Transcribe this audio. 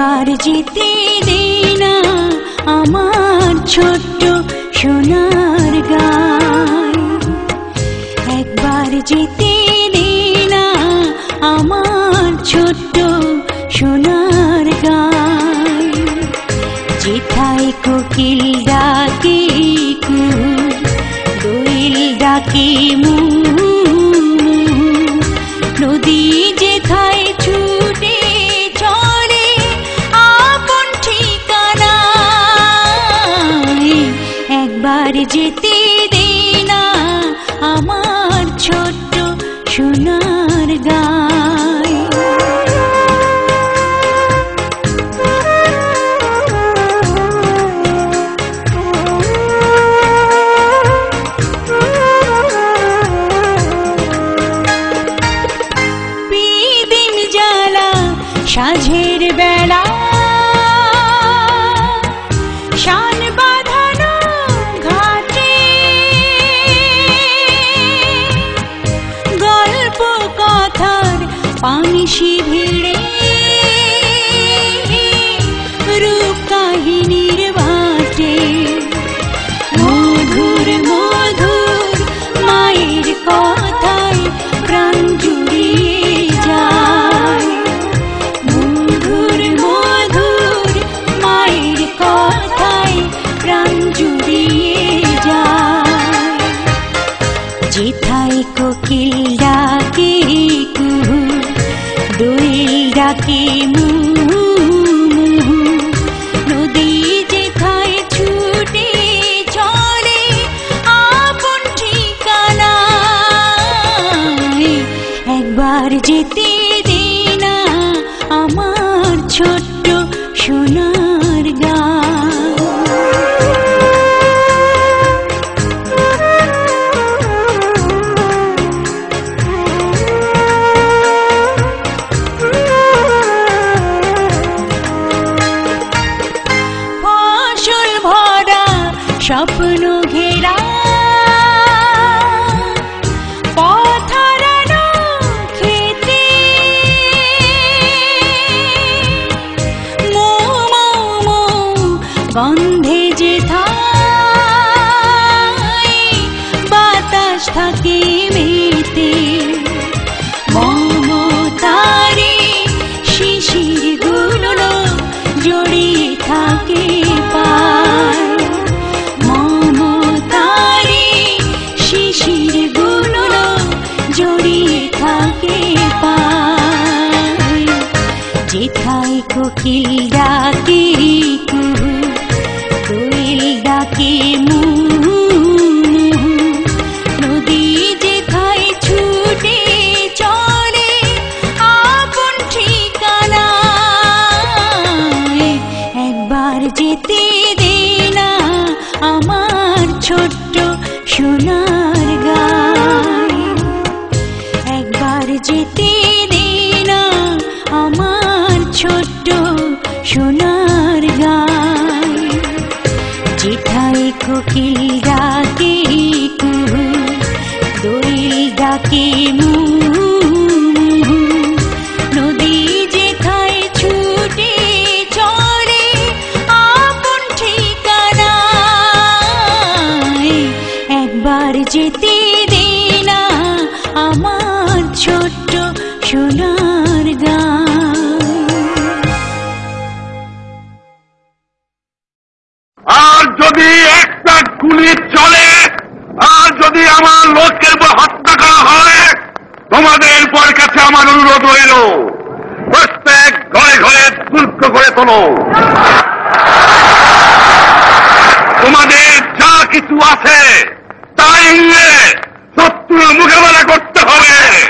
একবার যেতে দে না আমার ছোট্ট সোনার গন্ধে যে থাই বাতাস থাকে মেতে। মমতারে শিশিরগুলো জড়িয়ে থাকে থাকে কোকিল ডাকে একবার যেতে দে না আমার ছোট্ট সোনার গায় একবার যেতে দে না আমার ছোট্ট সোনার গায় যেথায় কোকিল ডাকে কুহু দোয়েল ডাকে মুহু গুলি চলে। আর যদি আমার উপর হত্যা করা হয়, তোমাদের পর কাছে আমার অনুরোধ রইল। প্রত্যেক ঘরে ঘরে দুর্গ করে তোলো। তোমাদের যা কিছু আছে তাই নিয়ে শত্রুর মোকাবেলা করতে হবে।